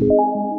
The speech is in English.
you